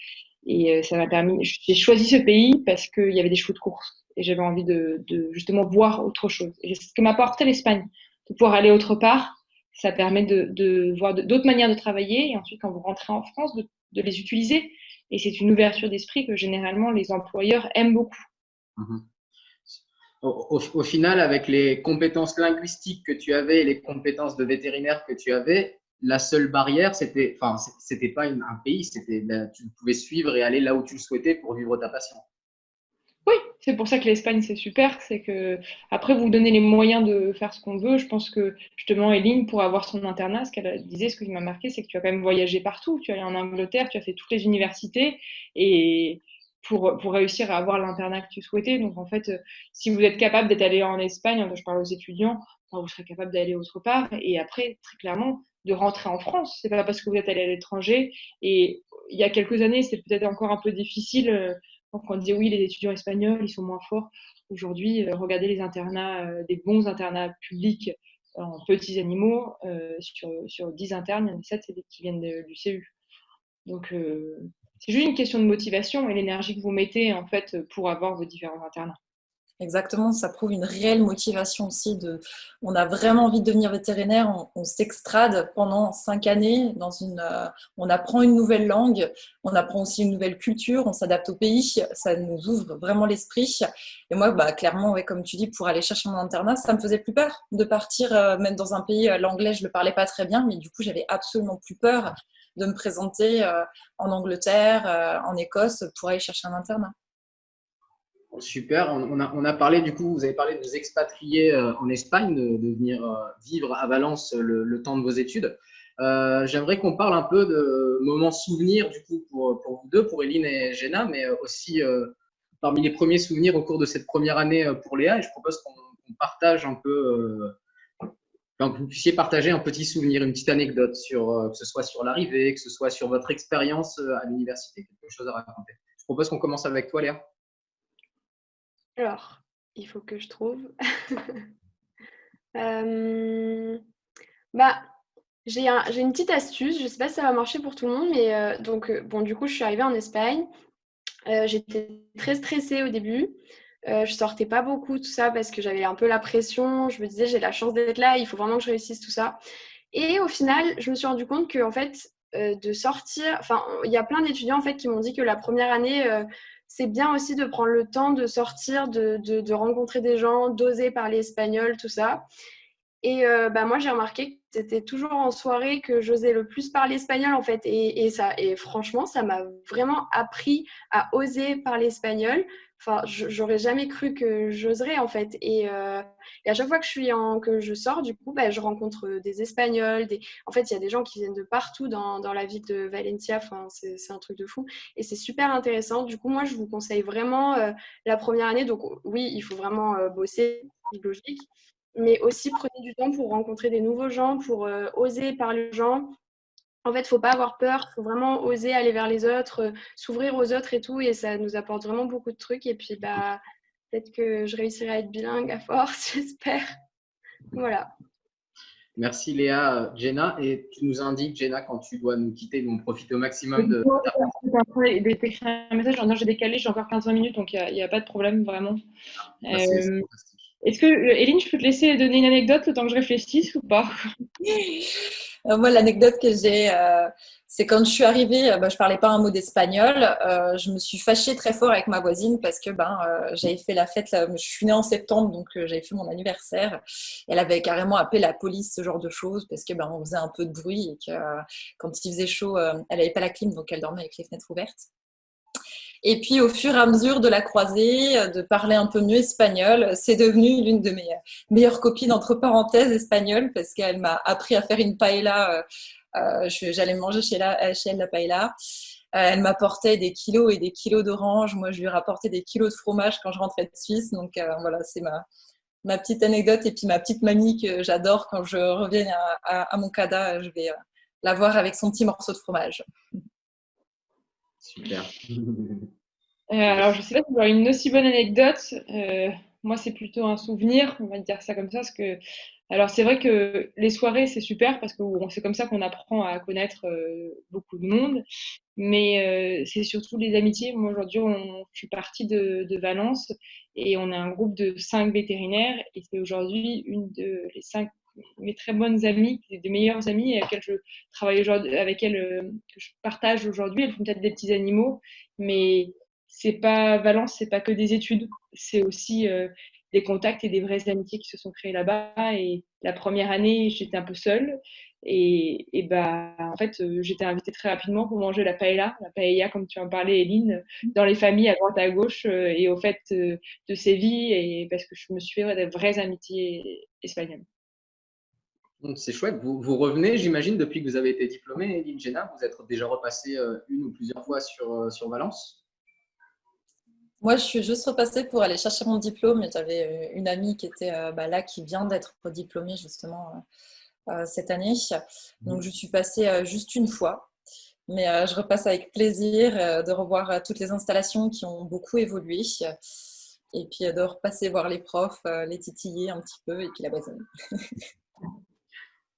Et ça m'a permis. J'ai choisi ce pays parce qu'il y avait des chevaux de course et j'avais envie de, de, justement voir autre chose. Et c'est ce que m'a apporté l'Espagne, de pouvoir aller autre part. Ça permet de, voir d'autres manières de travailler et ensuite quand vous rentrez en France, de, les utiliser. Et c'est une ouverture d'esprit que généralement les employeurs aiment beaucoup. Mhm au, final, avec les compétences linguistiques que tu avais et les compétences de vétérinaire que tu avais, la seule barrière, c'était, enfin, c'était pas un pays, c'était, tu pouvais suivre et aller là où tu le souhaitais pour vivre ta passion. Oui, c'est pour ça que l'Espagne c'est super, c'est que après vous donnez les moyens de faire ce qu'on veut. Je pense que justement Eline pour avoir son internat, ce qu'elle disait, ce qui m'a marqué, c'est que tu as quand même voyagé partout. Tu es allé en Angleterre, tu as fait toutes les universités et pour, pour réussir à avoir l'internat que tu souhaitais. Donc, en fait, euh, si vous êtes capable d'être allé en Espagne, je parle aux étudiants, vous serez capable d'aller autre part. Et après, très clairement, de rentrer en France. C'est pas parce que vous êtes allé à l'étranger. Et il y a quelques années, c'était peut-être encore un peu difficile. Euh, quand on disait oui, les étudiants espagnols, ils sont moins forts. Aujourd'hui, euh, regardez les internats, des bons internats publics en petits animaux. sur, sur 10 internes, il y en a 7 qui viennent du CU. Donc, c'est juste une question de motivation et l'énergie que vous mettez en fait pour avoir vos différents internats. Exactement, ça prouve une réelle motivation aussi. De, on a vraiment envie de devenir vétérinaire, on, s'extrade pendant cinq années, dans une, euh, on apprend une nouvelle langue, on apprend aussi une nouvelle culture, on s'adapte au pays, ça nous ouvre vraiment l'esprit. Et moi, bah, clairement, comme tu dis, pour aller chercher mon internat, ça me faisait plus peur de partir, euh, même dans un pays, euh, l'anglais, je le parlais pas très bien, mais du coup, j'avais absolument plus peur de me présenter en Angleterre, en Écosse pour aller chercher un internat. Super. On a, parlé, du coup, vous avez parlé de vous expatrier euh, en Espagne, de, venir vivre à Valence le, temps de vos études. J'aimerais qu'on parle un peu de moments souvenirs, du coup, pour, vous deux, pour Eline et Jenna, mais aussi parmi les premiers souvenirs au cours de cette première année pour Léa. Et je propose qu'on partage un peu que vous puissiez partager un petit souvenir, une petite anecdote, sur, euh, que ce soit sur l'arrivée, que ce soit sur votre expérience euh, à l'université, quelque chose à raconter. Je propose qu'on commence avec toi, Léa. Alors, il faut que je trouve. euh, bah, j'ai un, une petite astuce, je ne sais pas si ça va marcher pour tout le monde, mais euh, donc, bon, du coup, je suis arrivée en Espagne. J'étais très stressée au début. Euh, je sortais pas beaucoup, tout ça, parce que j'avais un peu la pression. Je me disais, j'ai la chance d'être là, il faut vraiment que je réussisse tout ça. Et au final, je me suis rendu compte que, en fait, euh, de sortir, enfin, il y a plein d'étudiants en fait qui m'ont dit que la première année, euh, c'est bien aussi de prendre le temps de sortir, de, de, rencontrer des gens, d'oser parler espagnol, tout ça. Et bah, moi, j'ai remarqué que c'était toujours en soirée que j'osais le plus parler espagnol, en fait. Et, et ça, et franchement, ça m'a vraiment appris à oser parler espagnol. Enfin, j'aurais jamais cru que j'oserais en fait. Et, euh, et, à chaque fois que je suis en, que je sors, du coup, bah, je rencontre des Espagnols. En fait, il y a des gens qui viennent de partout dans, dans la ville de Valencia. Enfin, c'est un truc de fou. Et c'est super intéressant. Du coup, moi, je vous conseille vraiment euh, la première année. Donc, oui, il faut vraiment euh, bosser, logique. Mais aussi, prenez du temps pour rencontrer des nouveaux gens, pour oser parler aux gens, en fait, il ne faut pas avoir peur, il faut vraiment oser aller vers les autres, euh, s'ouvrir aux autres et tout, et ça nous apporte vraiment beaucoup de trucs. Et puis, bah, peut-être que je réussirai à être bilingue à force, j'espère. Voilà. Merci Léa. Jenna, et tu nous indiques, Jenna, quand tu dois nous quitter, on profite au maximum de. un message, j'ai décalé, j'ai encore 15 minutes, donc il n'y a, pas de problème vraiment. Ah, euh, est-ce que, Eline, je peux te laisser donner une anecdote le que je réfléchisse ou pas? Euh, moi, l'anecdote que j'ai, euh, c'est quand je suis arrivée, euh, bah, je parlais pas un mot d'espagnol. je me suis fâchée très fort avec ma voisine parce que ben, j'avais fait la fête. je suis née en septembre, donc j'avais fait mon anniversaire. Elle avait carrément appelé la police, ce genre de choses, parce que ben, on faisait un peu de bruit et que quand il faisait chaud, elle n'avait pas la clim, donc elle dormait avec les fenêtres ouvertes. Et puis, au fur et à mesure de la croisée, de parler un peu mieux espagnol, c'est devenu l'une de mes meilleures copines, entre parenthèses, espagnoles, parce qu'elle m'a appris à faire une paella. J'allais manger chez, elle la paella. elle m'apportait des kilos et des kilos d'orange. Moi, je lui rapportais des kilos de fromage quand je rentrais de Suisse. Donc, voilà, c'est ma, petite anecdote et puis ma petite mamie que j'adore quand je reviens à, mon CADA, je vais euh, la voir avec son petit morceau de fromage. Super. Euh, alors, je ne sais pas si vous avez une aussi bonne anecdote. Euh, moi, c'est plutôt un souvenir, on va dire ça comme ça, parce que alors c'est vrai que les soirées c'est super parce que c'est comme ça qu'on apprend à connaître beaucoup de monde, mais c'est surtout les amitiés. Moi aujourd'hui, je suis partie de, de, Valence et on a un groupe de cinq vétérinaires et c'est aujourd'hui une de les cinq mes très bonnes amies, des meilleures amies avec lesquelles je travaille aujourd'hui, avec elles que je partage aujourd'hui. Elles font peut-être des petits animaux, mais c'est pas Valence, c'est pas que des études, c'est aussi des contacts et des vraies amitiés qui se sont créées là-bas. Et la première année, j'étais un peu seule. Et, et bah, en fait, euh, j'étais invitée très rapidement pour manger la paella, la paella, comme tu en parlais, Eline, dans les familles à droite à gauche euh, et au fait euh, de Séville, et parce que je me suis fait des vraies amitiés espagnoles. C'est chouette. Vous, vous revenez, j'imagine, depuis que vous avez été diplômée, Eline Géna, vous êtes déjà repassée une ou plusieurs fois sur, sur Valence? Moi, je suis juste repassée pour aller chercher mon diplôme j'avais euh, une amie qui était euh, bah, là, qui vient d'être diplômée justement euh, cette année. Donc, je suis passée juste une fois. Mais je repasse avec plaisir de revoir toutes les installations qui ont beaucoup évolué. Et puis de repasser voir les profs, les titiller un petit peu et puis la base.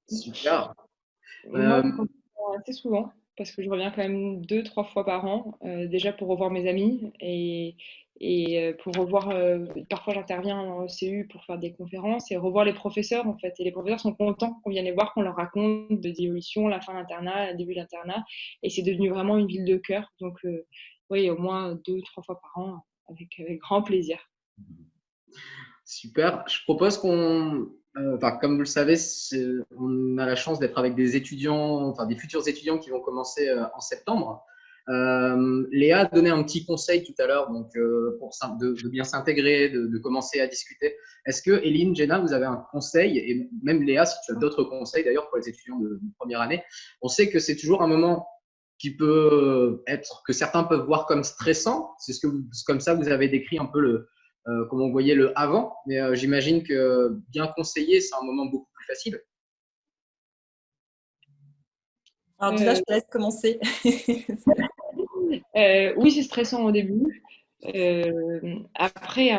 Super. Moi, assez souvent parce que je reviens quand même deux, trois fois par an, euh, déjà pour revoir mes amis et, et euh, pour revoir, euh, parfois j'interviens en CU pour faire des conférences et revoir les professeurs en fait. Et les professeurs sont contents qu'on vienne les voir, qu'on leur raconte de l'évolution, la fin de l'internat, le début de l'internat. Et c'est devenu vraiment une ville de cœur. Donc oui, au moins deux, trois fois par an, avec, avec grand plaisir. Super. Je propose qu'on euh, comme vous le savez, on a la chance d'être avec des étudiants, enfin des futurs étudiants qui vont commencer euh, en septembre. Euh, Léa a donné un petit conseil tout à l'heure, donc pour de, bien s'intégrer, de, commencer à discuter. Est-ce que Eline, Jenna, vous avez un conseil? Et même Léa, si tu as d'autres conseils d'ailleurs pour les étudiants de, première année, on sait que c'est toujours un moment qui peut être que certains peuvent voir comme stressant. C'est ce que comme ça vous avez décrit un peu le, euh, comme on voyait le avant, mais euh, j'imagine que bien conseiller, c'est un moment beaucoup plus facile. Alors déjà, je te laisse commencer. Euh, oui, c'est stressant au début. après,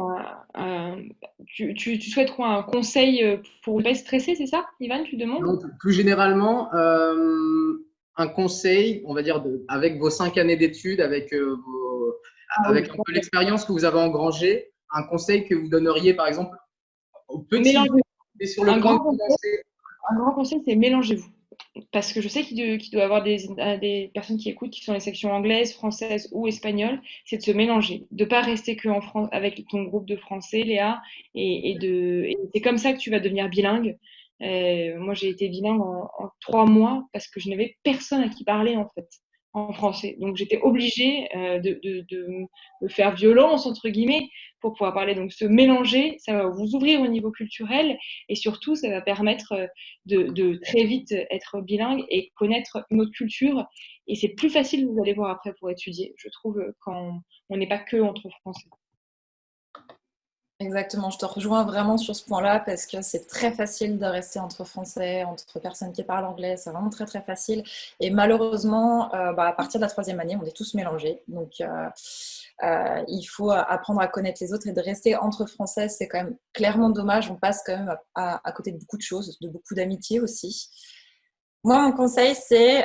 tu, tu, souhaites quoi Un conseil pour ne pas stresser, c'est ça, Ivan, tu demandes? Plus généralement, un conseil, on va dire, avec vos cinq années d'études, avec, ah avec un peu l'expérience que vous avez engrangée, un conseil que vous donneriez, par exemple, aux petits sur le un, grand conseil, un grand conseil, c'est mélangez-vous. Parce que je sais qu'il doit y avoir des, des, personnes qui écoutent qui sont les sections anglaises, françaises ou espagnoles, c'est de se mélanger, de ne pas rester que en France, avec ton groupe de français, Léa, et, de, c'est comme ça que tu vas devenir bilingue. Euh, moi, j'ai été bilingue en, en, trois mois parce que je n'avais personne à qui parler en fait français. Donc j'étais obligée euh, de, de, faire violence, entre guillemets, pour pouvoir parler. Donc se mélanger, ça va vous ouvrir au niveau culturel et surtout, ça va permettre euh, de, très vite être bilingue et connaître notre culture. Et c'est plus facile, vous allez voir après, pour étudier, je trouve, quand on n'est pas que entre français. Exactement, je te rejoins vraiment sur ce point-là parce que c'est très facile de rester entre Français, entre personnes qui parlent anglais, c'est vraiment très très facile. Et malheureusement, euh, bah, à partir de la troisième année, on est tous mélangés. Donc euh, euh, il faut apprendre à connaître les autres et de rester entre Français, c'est quand même clairement dommage. On passe quand même à, côté de beaucoup de choses, de beaucoup d'amitié aussi. Moi, mon conseil, c'est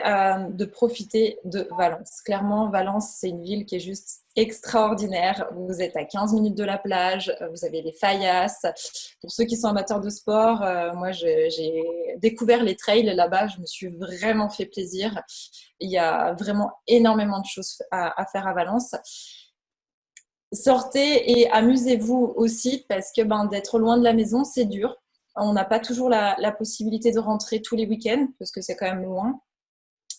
de profiter de Valence. Clairement, Valence, c'est une ville qui est juste extraordinaire. Vous êtes à 15 minutes de la plage, vous avez les faillasses. Pour ceux qui sont amateurs de sport, euh, moi j'ai découvert les trails là-bas, je me suis vraiment fait plaisir. Il y a vraiment énormément de choses à, faire à Valence. Sortez et amusez-vous aussi parce que ben, d'être loin de la maison, c'est dur. On n'a pas toujours la, la possibilité de rentrer tous les week-ends parce que c'est quand même loin.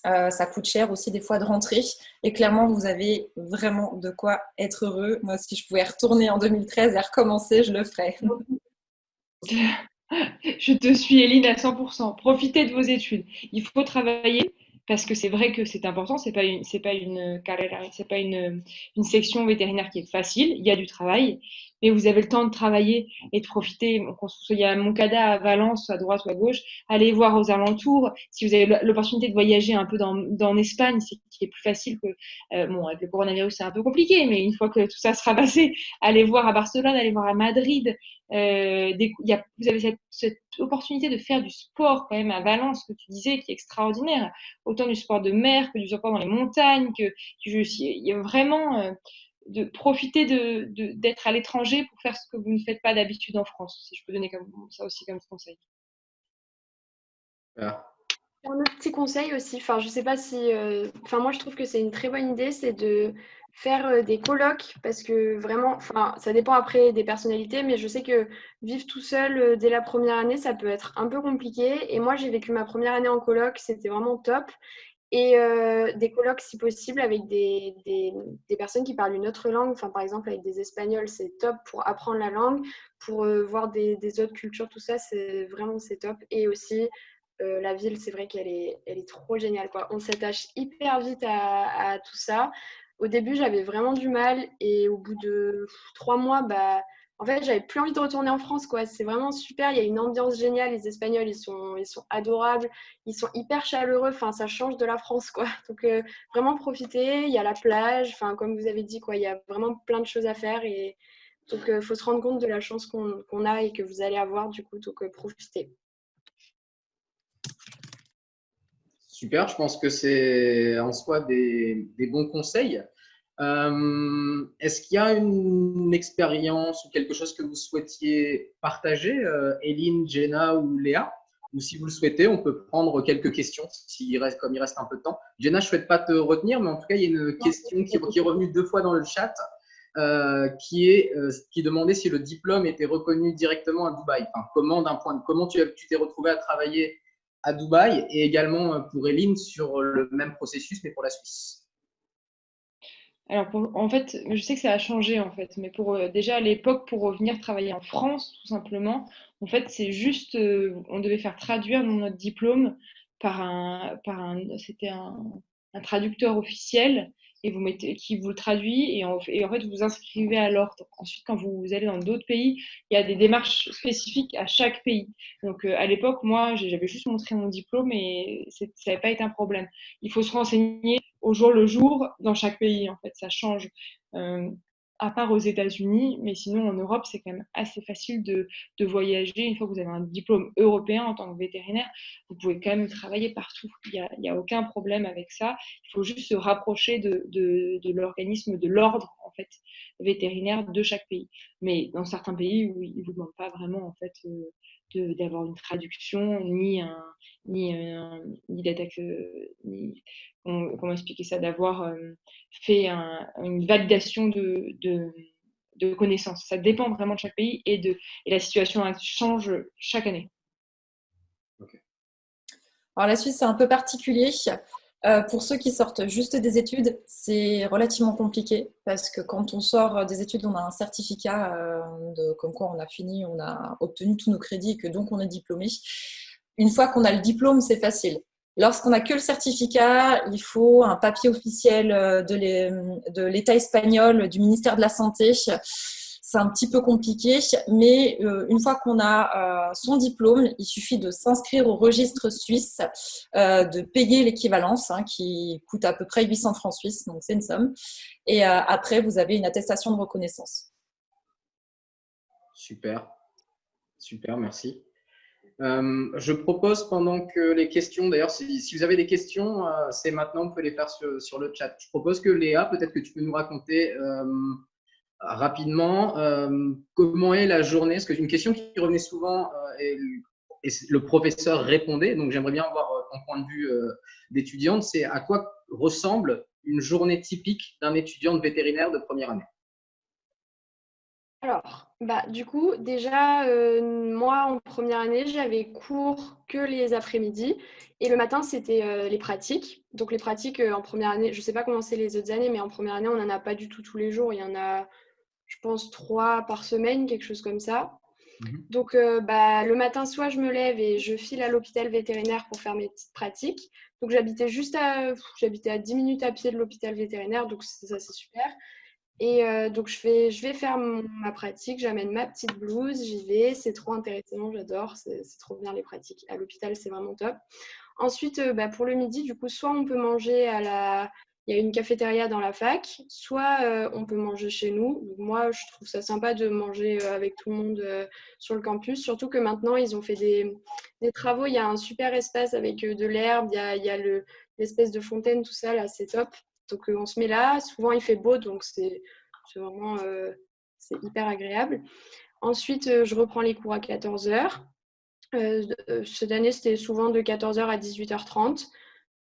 Ça coûte cher aussi des fois de rentrer. Et clairement, vous avez vraiment de quoi être heureux. Moi, si je pouvais retourner en 2013 et recommencer, je le ferais. Je te suis, Eline, à 100%. Profitez de vos études. Il faut travailler parce que c'est vrai que c'est important. C'est pas une, pas une pas une, une section vétérinaire qui est facile. Il y a du travail, mais vous avez le temps de travailler et de profiter. Il y a Moncada à Valence, à droite ou à gauche. Allez voir aux alentours. Si vous avez l'opportunité de voyager un peu dans, dans Espagne, c'est est plus facile que euh, bon avec le coronavirus c'est un peu compliqué, mais une fois que tout ça sera passé, allez voir à Barcelone, allez voir à Madrid. Euh, y a, vous avez cette, opportunité de faire du sport quand même à Valence que tu disais qui est extraordinaire, autant du sport de mer que du sport dans les montagnes, il y a vraiment euh, de profiter d'être de, d'être à l'étranger pour faire ce que vous ne faites pas d'habitude en France, si je peux donner comme, ça aussi comme conseil. Ah. Un autre petit conseil aussi, enfin je sais pas si, euh, enfin moi je trouve que c'est une très bonne idée, c'est de faire euh, des colloques parce que vraiment, enfin ça dépend après des personnalités, mais je sais que vivre tout seul euh, dès la première année ça peut être un peu compliqué. Et moi j'ai vécu ma première année en colloque, c'était vraiment top et euh, des colloques si possible avec des, des, personnes qui parlent une autre langue. Enfin, par exemple, avec des Espagnols, c'est top pour apprendre la langue, pour euh, voir des, autres cultures, tout ça, c'est vraiment c'est top. Et aussi, euh, la ville, c'est vrai qu'elle est, elle est trop géniale. Quoi. On s'attache hyper vite à, à, tout ça. Au début, j'avais vraiment du mal et au bout de trois mois, bah, en fait, j'avais plus envie de retourner en France, quoi. C'est vraiment super. Il y a une ambiance géniale. Les Espagnols, ils sont, ils sont adorables. Ils sont hyper chaleureux. Enfin, ça change de la France, quoi. Donc, euh, vraiment profiter. Il y a la plage. Enfin, comme vous avez dit, quoi. Il y a vraiment plein de choses à faire. Et donc, il euh, faut se rendre compte de la chance qu'on a et que vous allez avoir, du coup. Donc, euh, profitez. Super. Je pense que c'est en soi des, des bons conseils. Euh, Est-ce qu'il y a une, expérience ou quelque chose que vous souhaitiez partager, euh, Eline, Jenna ou Léa? Ou si vous le souhaitez, on peut prendre quelques questions, reste, comme il reste un peu de temps. Jenna, je ne souhaite pas te retenir, mais en tout cas, il y a une question qui, qui est revenue deux fois dans le chat. Euh, qui est qui demandait si le diplôme était reconnu directement à Dubaï. Enfin, comment d'un point de comment tu t'es retrouvé à travailler à Dubaï et également pour Eline sur le même processus mais pour la Suisse? Alors, en fait, je sais que ça a changé, en fait, mais pour euh, déjà à l'époque, pour revenir travailler en France, tout simplement, en fait, c'est juste, euh, on devait faire traduire notre diplôme par un, par un, c'était un, traducteur officiel et vous mettez, qui vous le traduit et en, fait, vous vous inscrivez à l'ordre. Ensuite, quand vous, allez dans d'autres pays, il y a des démarches spécifiques à chaque pays. Donc, euh, à l'époque, moi, j'avais juste montré mon diplôme et ça n'avait pas été un problème. Il faut se renseigner au jour le jour dans chaque pays. En fait, ça change. Euh, à part aux États-Unis, mais sinon en Europe, c'est quand même assez facile de, de, voyager. Une fois que vous avez un diplôme européen en tant que vétérinaire, vous pouvez quand même travailler partout. Il n'y a, a aucun problème avec ça. Il faut juste se rapprocher de, l'organisme, de l'ordre en fait vétérinaire de chaque pays. Mais dans certains pays où ils vous demandent pas vraiment en fait euh, d'avoir une traduction ni un ni, un, ni d'être ni comment expliquer ça, d'avoir euh, fait une validation de, de, connaissances. Ça dépend vraiment de chaque pays et, de, et la situation change chaque année. Alors la Suisse, c'est un peu particulier. Euh, pour ceux qui sortent juste des études, c'est relativement compliqué parce que quand on sort des études, on a un certificat euh, de, comme quoi on a fini, on a obtenu tous nos crédits et que donc on est diplômé. Une fois qu'on a le diplôme, c'est facile. Lorsqu'on n'a que le certificat, il faut un papier officiel euh, de l'État espagnol, du ministère de la Santé. C'est un petit peu compliqué, mais euh, une fois qu'on a euh, son diplôme, il suffit de s'inscrire au registre suisse, de payer l'équivalence, hein, qui coûte à peu près 800 francs suisses, donc c'est une somme. Et après, vous avez une attestation de reconnaissance. Super, super, merci. Euh, je propose pendant que les questions, d'ailleurs, si, vous avez des questions, euh, c'est maintenant, vous pouvez les faire sur, le chat. Je propose que Léa, peut-être que tu peux nous raconter euh, rapidement euh, comment est la journée? Parce qu'une question qui revenait souvent et, et, le professeur répondait, donc j'aimerais bien avoir ton point de vue d'étudiante, c'est à quoi ressemble une journée typique d'un étudiant de vétérinaire de première année? Alors, bah, du coup, déjà, euh, moi, en première année, j'avais cours que les après-midi. Et le matin, c'était euh, les pratiques. Donc, les pratiques en première année, je ne sais pas comment c'est les autres années, mais en première année, on n'en a pas du tout tous les jours. Il y en a, je pense, trois par semaine, quelque chose comme ça. Mhm. Donc, bah, le matin, soit je me lève et je file à l'hôpital vétérinaire pour faire mes petites pratiques. Donc, j'habitais juste à, j'habitais à 10 minutes à pied de l'hôpital vétérinaire, donc ça, c'est super. Et donc, je, fais, je vais faire ma pratique, j'amène ma petite blouse, j'y vais, c'est trop intéressant, j'adore, c'est trop bien les pratiques. À l'hôpital, c'est vraiment top. Ensuite, bah, pour le midi, du coup, soit on peut manger à la, il y a une cafétéria dans la fac, soit euh, on peut manger chez nous. moi, je trouve ça sympa de manger euh, avec tout le monde euh, sur le campus, surtout que maintenant, ils ont fait des, travaux. Il y a un super espace avec de l'herbe, il y a, l'espèce de fontaine, tout ça, là, c'est top. Donc, on se met là. Souvent, il fait beau, donc c'est vraiment c'est hyper agréable. Ensuite, je reprends les cours à 14h. cette année, c'était souvent de 14h à 18h30.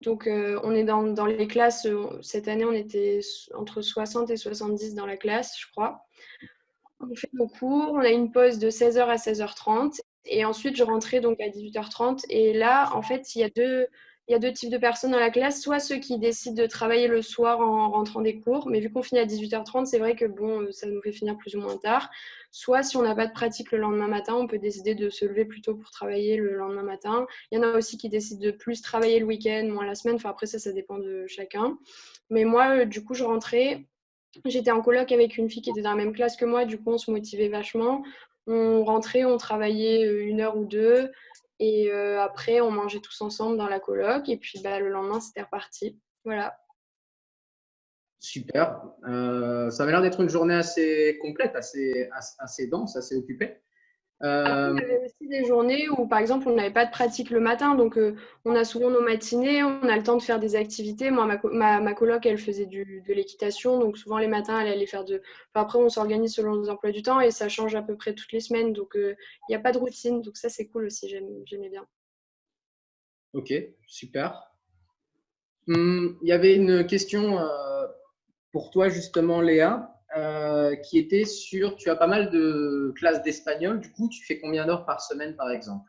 Donc, euh, on est dans, les classes. Euh, cette année, on était entre 60 et 70 dans la classe, je crois. On fait nos cours. On a une pause de 16h à 16h30. Et ensuite, je rentrais donc à 18h30. Et là, en fait, il y a deux, il y a deux types de personnes dans la classe, soit ceux qui décident de travailler le soir en rentrant des cours, mais vu qu'on finit à 18h30, c'est vrai que bon, ça nous fait finir plus ou moins tard. Soit si on n'a pas de pratique le lendemain matin, on peut décider de se lever plus tôt pour travailler le lendemain matin. Il y en a aussi qui décident de plus travailler le week-end, moins la semaine. Enfin, après, ça, ça dépend de chacun. Mais moi, euh, du coup, je rentrais. J'étais en coloc avec une fille qui était dans la même classe que moi. Du coup, on se motivait vachement. On rentrait, on travaillait euh, une heure ou deux. Et euh, après, on mangeait tous ensemble dans la coloc. Et puis bah, le lendemain, c'était reparti. Voilà. Super. Euh, ça avait l'air d'être une journée assez complète, assez, assez dense, assez occupée. Euh... il y avait aussi des journées où, par exemple, on n'avait pas de pratique le matin, donc euh, on a souvent nos matinées, on a le temps de faire des activités. Moi, ma, ma, coloc, elle faisait du, de l'équitation, donc souvent les matins, elle allait faire de. après, on s'organise selon nos emplois du temps et ça change à peu près toutes les semaines, donc euh, il n'y a pas de routine, donc ça c'est cool aussi, j'aimais bien. Ok, super. Hum, il y avait une question euh, pour toi justement, Léa. Euh, qui était sur, tu as pas mal de classes d'espagnol, du coup, tu fais combien d'heures par semaine, par exemple?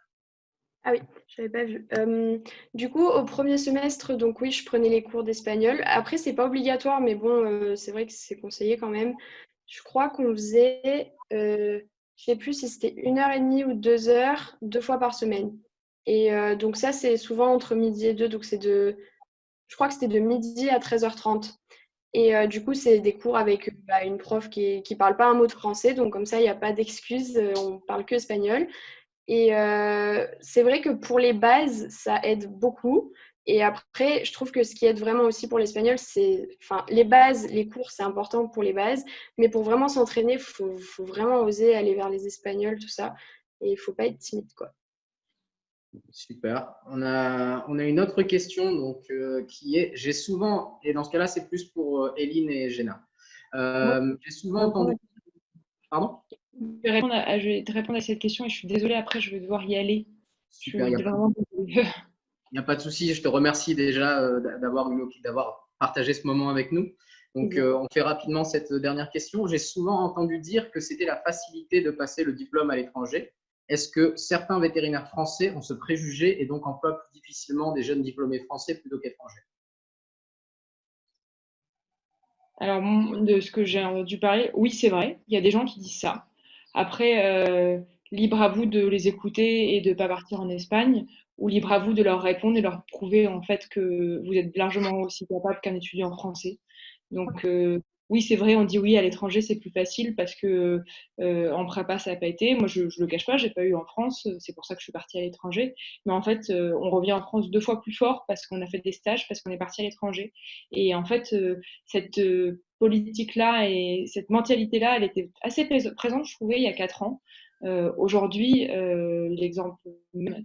Ah oui, je n'avais pas vu. Euh, du coup, au premier semestre, donc oui, je prenais les cours d'espagnol. Après, c'est pas obligatoire, mais bon, euh, c'est vrai que c'est conseillé quand même. Je crois qu'on faisait, je sais plus si c'était une heure et demie ou deux heures, deux fois par semaine. Et donc ça, c'est souvent entre midi et deux, donc c'est de, je crois que c'était de midi à 13h30. Et euh, du coup, c'est des cours avec bah, une prof qui ne parle pas un mot de français, donc comme ça, il n'y a pas d'excuses, euh, on parle que espagnol. Et euh, c'est vrai que pour les bases, ça aide beaucoup. Et après, je trouve que ce qui aide vraiment aussi pour l'espagnol, c'est, enfin, les bases, les cours, c'est important pour les bases, mais pour vraiment s'entraîner, il faut, faut, vraiment oser aller vers les espagnols, tout ça. Et il ne faut pas être timide, quoi. Super. On a, on a une autre question donc, euh, qui est, j'ai souvent, et dans ce cas-là, c'est plus pour euh, Eline et Jenna. Euh, j'ai souvent entendu. Pardon? Je vais, je vais, te répondre à cette question et je suis désolée, après, je vais devoir y aller. Super. Il n'y a, pas de souci. Je te remercie déjà d'avoir partagé ce moment avec nous. Donc, on fait rapidement cette dernière question. J'ai souvent entendu dire que c'était la facilité de passer le diplôme à l'étranger. Est-ce que certains vétérinaires français ont ce préjugé et donc emploient plus difficilement des jeunes diplômés français plutôt qu'étrangers? Alors, de ce que j'ai entendu parler, oui, c'est vrai. Il y a des gens qui disent ça. Après, euh, libre à vous de les écouter et de ne pas partir en Espagne, ou libre à vous de leur répondre et leur prouver en fait que vous êtes largement aussi capable qu'un étudiant français. Donc, euh, oui, c'est vrai, on dit oui à l'étranger, c'est plus facile parce que euh, en prépa, ça n'a pas été. Moi, je ne le cache pas, j'ai pas eu en France, c'est pour ça que je suis partie à l'étranger. Mais en fait, euh, on revient en France deux fois plus fort parce qu'on a fait des stages, parce qu'on est parti à l'étranger. Et en fait, euh, cette politique-là et cette mentalité-là, elle était assez présente, je trouvais, il y a quatre ans. Euh, aujourd'hui, euh, l'exemple,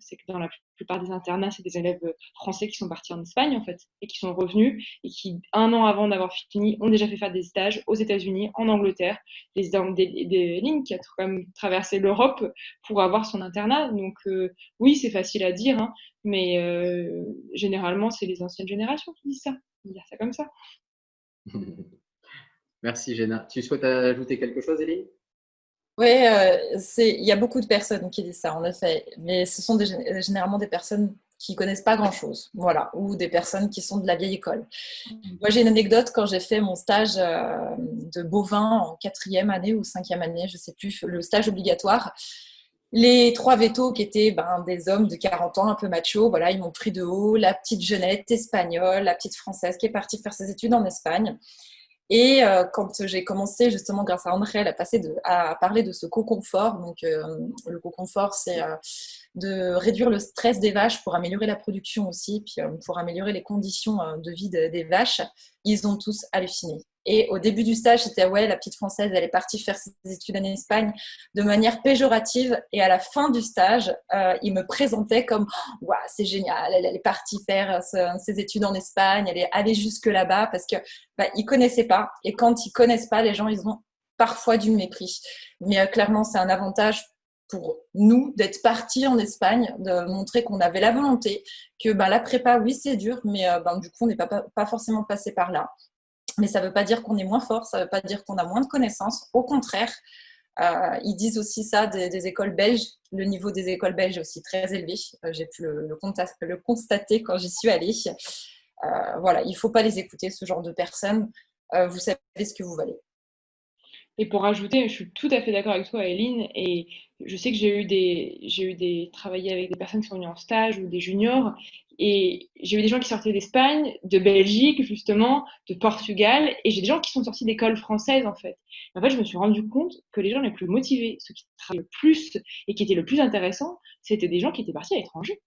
c'est que dans la plupart des internats, c'est des élèves français qui sont partis en Espagne, en fait, et qui sont revenus, et qui, un an avant d'avoir fini, ont déjà fait faire des stages aux États-Unis, en Angleterre, des, des, lignes qui a quand même traversé l'Europe pour avoir son internat. Donc, euh, oui, c'est facile à dire, hein, mais généralement, c'est les anciennes générations qui disent ça. On dire ça comme ça. Merci, Géna. Tu souhaites ajouter quelque chose, Elie Oui, il y a beaucoup de personnes qui disent ça, en effet. Mais ce sont généralement des personnes qui connaissent pas grand-chose, voilà, ou des personnes qui sont de la vieille école. Mm-hmm. Moi, j'ai une anecdote quand j'ai fait mon stage euh, de bovin en quatrième année ou cinquième année, je sais plus, le stage obligatoire. Les trois vétos qui étaient ben, des hommes de 40 ans, un peu machos, voilà, ils m'ont pris de haut. La petite jeunette espagnole, la petite française qui est partie faire ses études en Espagne. Et euh, quand j'ai commencé justement grâce à André à, passer de, à parler de ce co-confort, donc euh, le co-confort c'est euh, de réduire le stress des vaches pour améliorer la production aussi, puis pour améliorer les conditions de vie des vaches, ils ont tous halluciné. Et au début du stage, c'était ouais, la petite française, elle est partie faire ses études en Espagne de manière péjorative. Et à la fin du stage, euh, il me présentait comme ouais, c'est génial, elle, est partie faire ses études en Espagne, elle est allée jusque là-bas parce que bah, ils connaissaient pas. Et quand ils connaissent pas, les gens, ils ont parfois du mépris. Mais euh, clairement, c'est un avantage pour nous d'être partis en Espagne, de montrer qu'on avait la volonté, que bah, la prépa, oui, c'est dur, mais euh, ben, du coup, on n'est pas, pas forcément passé par là. Mais ça ne veut pas dire qu'on est moins fort, ça ne veut pas dire qu'on a moins de connaissances. Au contraire, euh, ils disent aussi ça des, écoles belges. Le niveau des écoles belges est aussi très élevé. Euh, j'ai pu le, constater quand j'y suis allée. Voilà, il ne faut pas les écouter, ce genre de personnes. vous savez ce que vous valez. Et pour ajouter, je suis tout à fait d'accord avec toi, Eline, et je sais que j'ai eu des, j'ai eu des, travaillé avec des personnes qui sont venues en stage ou des juniors, et j'ai eu des gens qui sortaient d'Espagne, de Belgique, justement, de Portugal, et j'ai des gens qui sont sortis d'écoles françaises, en fait. en fait, je me suis rendu compte que les gens les plus motivés, ceux qui travaillaient le plus et qui étaient le plus intéressants, c'était des gens qui étaient partis à l'étranger.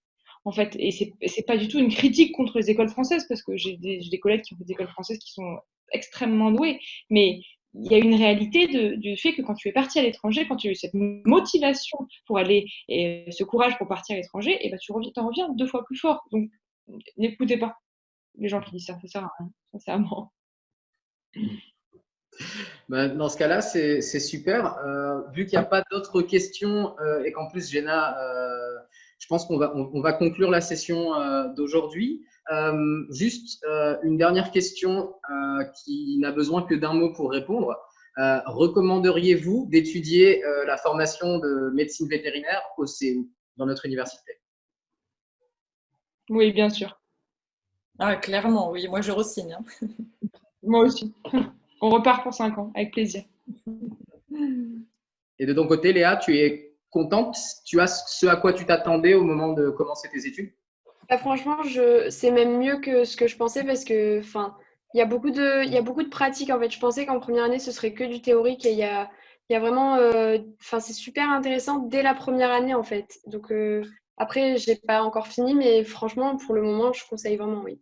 En fait, et c'est, pas du tout une critique contre les écoles françaises, parce que j'ai des, des collègues qui ont fait des écoles françaises qui sont extrêmement doués, mais il y a une réalité du fait que quand tu es parti à l'étranger, quand tu as eu cette motivation pour aller et ce courage pour partir à l'étranger, et eh ben tu reviens, en reviens deux fois plus fort. Donc n'écoutez pas les gens qui disent ça, ça sert à rien, sincèrement. Ben, dans ce cas-là, c'est super. Euh, vu qu'il n'y a pas d'autres questions euh, et qu'en plus, Jenna, euh, je pense qu'on va, on, va conclure la session d'aujourd'hui. Euh, juste euh, une dernière question euh, qui n'a besoin que d'un mot pour répondre. Recommanderiez-vous d'étudier la formation de médecine vétérinaire au CEU dans notre université? Oui, bien sûr. Ah, clairement, oui. Moi, je re-signe. Hein. Moi aussi. On repart pour 5 ans, avec plaisir. Et de ton côté, Léa, tu es contente? Tu as ce à quoi tu t'attendais au moment de commencer tes études? Bah, franchement, c'est même mieux que ce que je pensais parce que, enfin, il y a beaucoup de, pratiques en. Je pensais qu'en première année, ce serait que du théorique et il y a, vraiment, euh, c'est super intéressant dès la première année en fait. Donc euh, après, j'ai pas encore fini, mais franchement, pour le moment, je conseille vraiment, oui.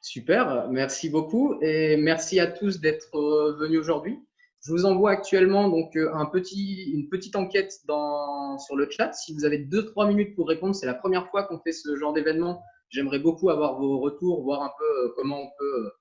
Super, merci beaucoup et merci à tous d'être euh, venus aujourd'hui. Je vous envoie actuellement donc euh, une petite enquête sur le chat. Si vous avez 2-3 minutes pour répondre, c'est la première fois qu'on fait ce genre d'événement. J'aimerais beaucoup avoir vos retours, voir un peu euh, comment on peut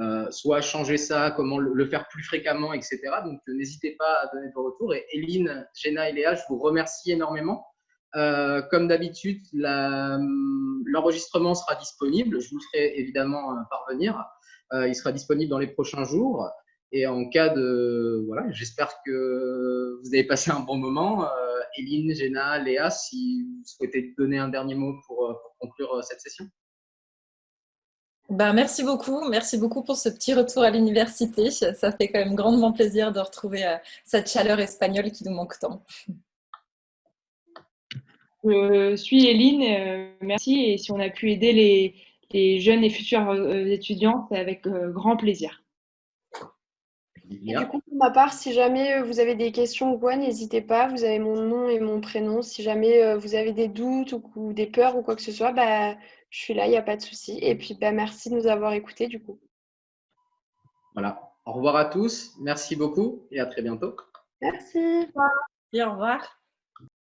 euh, soit changer ça, comment le, faire plus fréquemment, etc. Donc n'hésitez pas à donner vos retours. Et Eline, Jenna et Léa, je vous remercie énormément. comme d'habitude, l'enregistrement sera disponible. Je vous ferai évidemment parvenir. il sera disponible dans les prochains jours. Et en cas de. Voilà, j'espère que vous avez passé un bon moment. Euh, Eline, Jenna, Léa, si vous souhaitez donner un dernier mot pour, euh, conclure euh, cette session. Ben, merci beaucoup. Merci beaucoup pour ce petit retour à l'université. Ça fait quand même grandement plaisir de retrouver cette chaleur espagnole qui nous manque tant. Je suis Eline, merci. Et si on a pu aider les, les jeunes et futurs étudiants, c'est avec grand plaisir. Et du coup, pour ma part, si jamais euh, vous avez des questions ou quoi, n'hésitez pas. Vous avez mon nom et mon prénom. Si jamais euh, vous avez des doutes ou, des peurs ou quoi que ce soit, bah, je suis là, il n'y a pas de souci. Et puis, bah, merci de nous avoir écoutés du coup. Voilà. Au revoir à tous. Merci beaucoup et à très bientôt. Merci. Et au revoir.